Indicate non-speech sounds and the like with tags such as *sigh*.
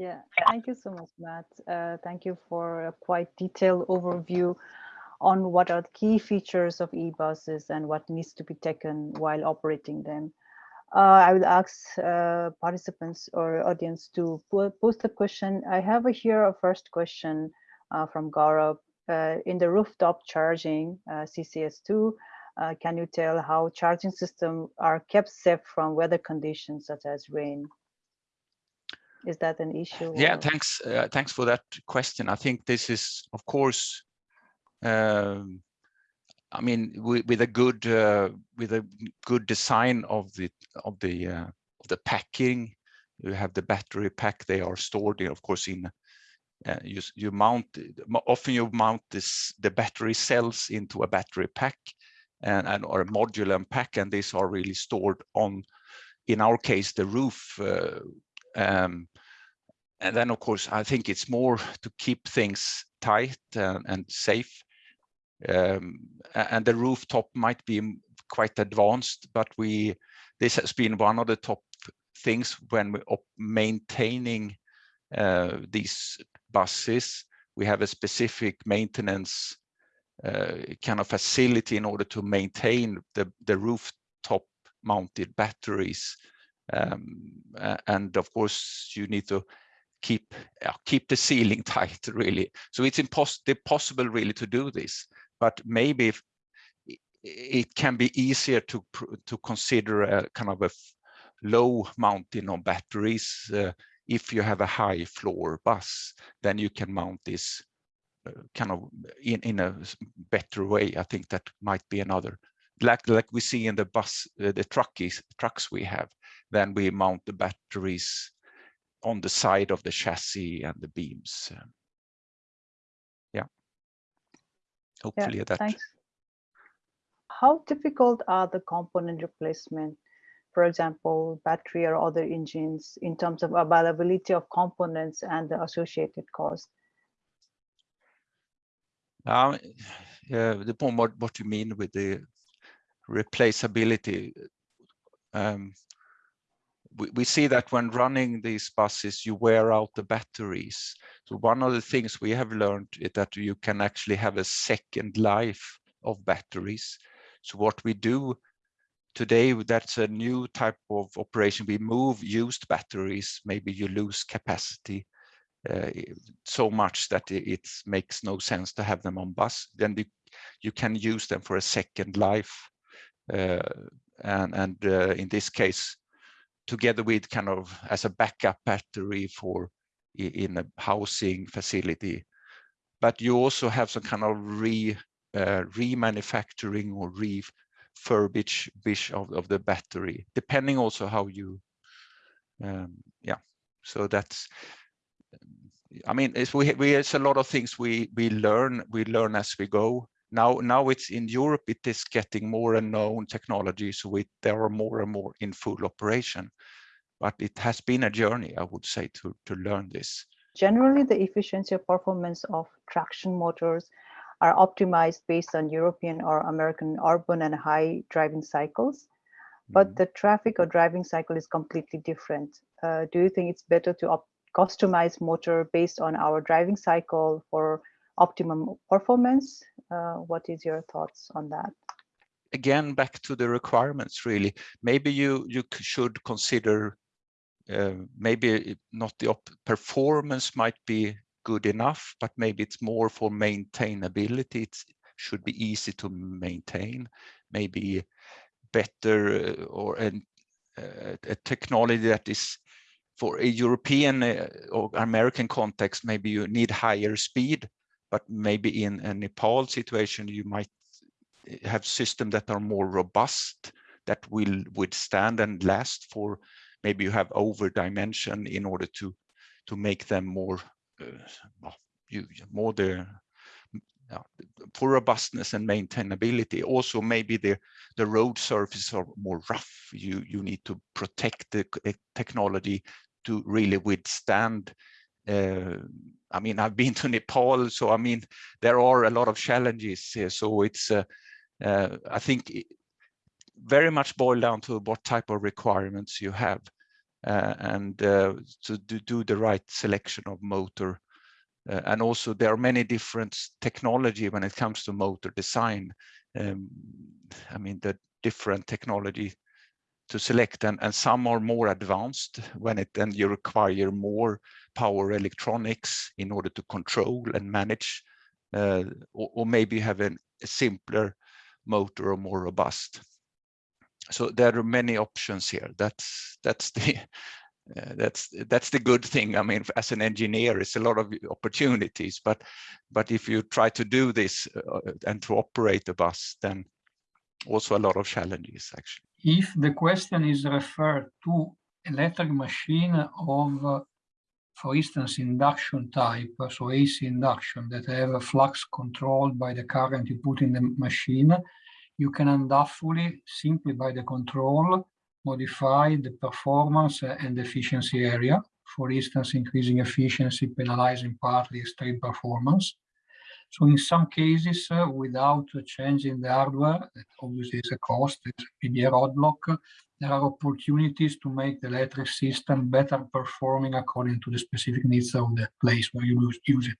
Yeah, thank you so much, Matt. Uh, thank you for a quite detailed overview on what are the key features of e-buses and what needs to be taken while operating them. Uh, I would ask uh, participants or audience to post a question. I have here a first question uh, from Gaurav. Uh, in the rooftop charging, uh, CCS2, uh, can you tell how charging systems are kept safe from weather conditions such as rain? Is that an issue? Yeah, or? thanks. Uh, thanks for that question. I think this is, of course, um, I mean, with, with, a good uh, with a good design of the of the uh, of the packing, you have the battery pack. They are stored, in, of course, in uh, you you mount often you mount this the battery cells into a battery pack and, and or a modular pack, and these are really stored on, in our case, the roof uh, um, and then, of course, I think it's more to keep things tight and, and safe. Um, and the rooftop might be quite advanced, but we this has been one of the top things when we're maintaining uh, these buses. We have a specific maintenance uh, kind of facility in order to maintain the, the rooftop mounted batteries um, and of course, you need to keep uh, keep the ceiling *laughs* tight, really. So it's impossible really to do this, but maybe if, it can be easier to to consider a kind of a low mounting on batteries. Uh, if you have a high floor bus, then you can mount this uh, kind of in, in a better way. I think that might be another, like like we see in the bus, uh, the truckies, trucks we have then we mount the batteries on the side of the chassis and the beams. Yeah. Hopefully yeah, that. Thanks. How difficult are the component replacement? For example, battery or other engines in terms of availability of components and the associated cost? Um, yeah, depending what, what you mean with the replaceability. Um, we, we see that when running these buses, you wear out the batteries. So one of the things we have learned is that you can actually have a second life of batteries. So what we do today, that's a new type of operation. We move used batteries. Maybe you lose capacity uh, so much that it, it, makes no sense to have them on bus. Then the, you can use them for a second life. Uh, and, and uh, in this case, together with kind of as a backup battery for in a housing facility. But you also have some kind of re uh, remanufacturing or refurbish of, of the battery, depending also how you, um, yeah. So that's, I mean, it's, we, we, it's a lot of things we we learn we learn as we go. Now, now it's in Europe, it is getting more and known technology, so we, there are more and more in full operation. But it has been a journey, I would say, to, to learn this. Generally, the efficiency or performance of traction motors are optimized based on European or American urban and high driving cycles. But mm -hmm. the traffic or driving cycle is completely different. Uh, do you think it's better to customize motor based on our driving cycle for optimum performance. Uh, what is your thoughts on that? Again, back to the requirements, really. Maybe you, you should consider, uh, maybe not the performance might be good enough, but maybe it's more for maintainability. It should be easy to maintain, maybe better uh, or an, uh, a technology that is for a European uh, or American context, maybe you need higher speed but maybe in a Nepal situation, you might have systems that are more robust that will withstand and last for maybe you have over dimension in order to to make them more uh, you more the for robustness and maintainability. Also maybe the the road surfaces are more rough. You you need to protect the technology to really withstand I mean, I've been to Nepal, so I mean, there are a lot of challenges here. So it's, uh, uh, I think, very much boiled down to what type of requirements you have. uh, and uh, to do, do, the right selection of motor. Uh, and also there are many different technology when it comes to motor design. Um, I mean, the different technology to select and, and some are more advanced when it then you require more power electronics in order to control and manage uh, or, or, maybe have an, a simpler motor or more robust. So there are many options here. That's that's the *laughs* uh, that's that's the good thing. I mean as an engineer it's a lot of opportunities but but if you try to do this uh, and to operate the bus then also a lot of challenges actually if the question is referred to electric machine of uh, for instance induction type so ac induction that have a flux controlled by the current you put in the machine you can undoubtedly, simply by the control, modify the performance and efficiency area. For instance, increasing efficiency, penalizing partly extreme performance. So in some cases, uh, without changing the hardware, that obviously is a cost, it's a PDA rod block, there are opportunities to make the electric system better performing according to the specific needs of the place where you use it.